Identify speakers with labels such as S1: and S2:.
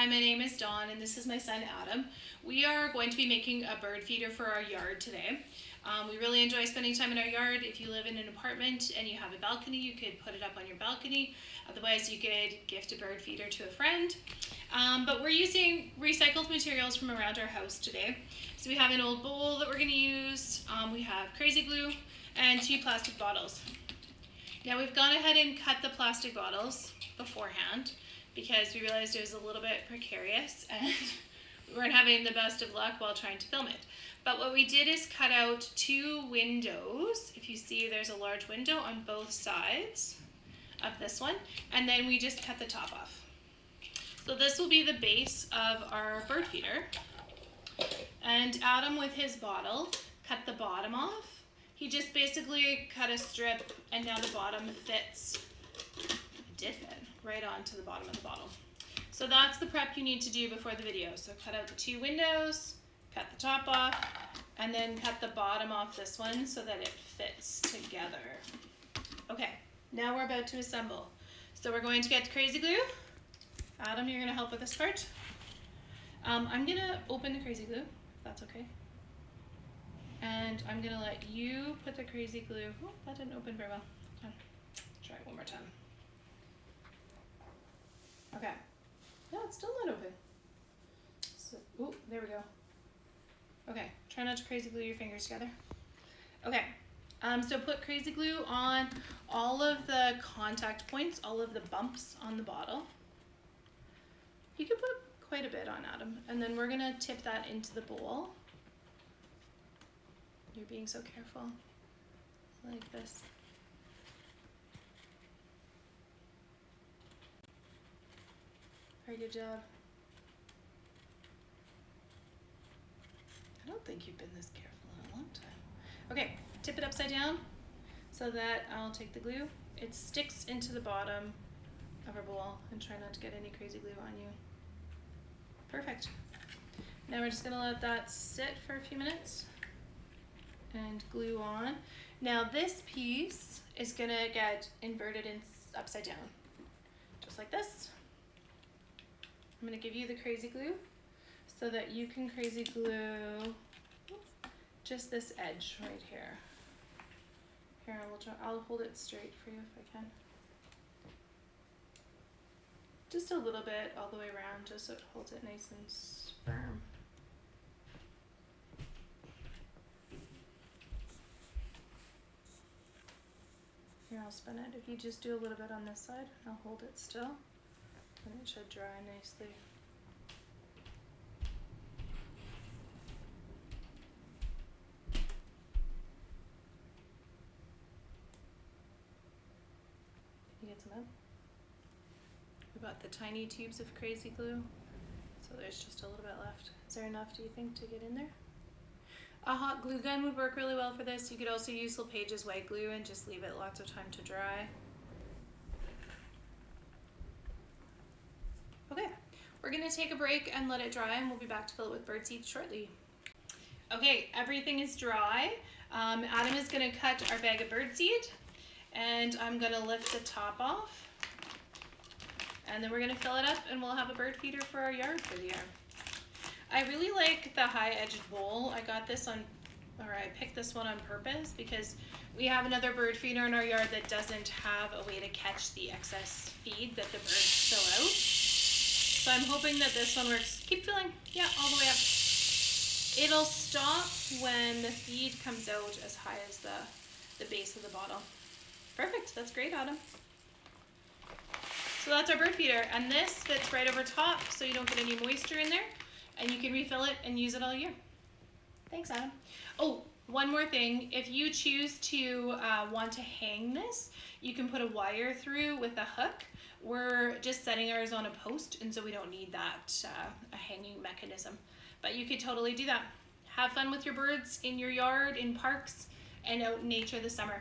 S1: Hi, my name is Dawn and this is my son Adam. We are going to be making a bird feeder for our yard today. Um, we really enjoy spending time in our yard. If you live in an apartment and you have a balcony, you could put it up on your balcony. Otherwise, you could gift a bird feeder to a friend. Um, but we're using recycled materials from around our house today. So we have an old bowl that we're going to use. Um, we have crazy glue and two plastic bottles. Now we've gone ahead and cut the plastic bottles beforehand because we realized it was a little bit precarious and we weren't having the best of luck while trying to film it. But what we did is cut out two windows. If you see, there's a large window on both sides of this one. And then we just cut the top off. So this will be the base of our bird feeder. And Adam with his bottle cut the bottom off. He just basically cut a strip and now the bottom fits. It did fit right onto the bottom of the bottle. So that's the prep you need to do before the video. So cut out the two windows, cut the top off, and then cut the bottom off this one so that it fits together. Okay, now we're about to assemble. So we're going to get crazy glue. Adam, you're gonna help with this part. Um, I'm gonna open the crazy glue, if that's okay. And I'm gonna let you put the crazy glue. Oh, that didn't open very well. Try it one more time. Okay. No, it's still not open. So, ooh, there we go. Okay, try not to crazy glue your fingers together. Okay, um, so put crazy glue on all of the contact points, all of the bumps on the bottle. You can put quite a bit on Adam, and then we're gonna tip that into the bowl. You're being so careful, like this. Very good job. I don't think you've been this careful in a long time. Okay, tip it upside down so that I'll take the glue. It sticks into the bottom of our bowl and try not to get any crazy glue on you. Perfect. Now we're just gonna let that sit for a few minutes and glue on. Now this piece is gonna get inverted and upside down, just like this. I'm going to give you the crazy glue so that you can crazy glue just this edge right here. Here, I will I'll hold it straight for you if I can. Just a little bit all the way around just so it holds it nice and firm. Here, I'll spin it. If you just do a little bit on this side, I'll hold it still and it should dry nicely. You get some out? We bought the tiny tubes of crazy glue, so there's just a little bit left. Is there enough, do you think, to get in there? A hot glue gun would work really well for this. You could also use LePage's white glue and just leave it lots of time to dry. Okay, we're gonna take a break and let it dry and we'll be back to fill it with birdseed shortly. Okay, everything is dry. Um, Adam is gonna cut our bag of birdseed and I'm gonna lift the top off. And then we're gonna fill it up and we'll have a bird feeder for our yard for the year. I really like the high edged bowl. I got this on, or I picked this one on purpose because we have another bird feeder in our yard that doesn't have a way to catch the excess feed that the birds spill out. So I'm hoping that this one works. Keep filling. Yeah, all the way up. It'll stop when the feed comes out as high as the, the base of the bottle. Perfect. That's great, Adam. So that's our bird feeder. And this fits right over top so you don't get any moisture in there. And you can refill it and use it all year. Thanks, Adam. Oh, one more thing. If you choose to uh, want to hang this, you can put a wire through with a hook we're just setting ours on a post and so we don't need that uh, a hanging mechanism. But you could totally do that. Have fun with your birds in your yard, in parks, and out in nature this summer.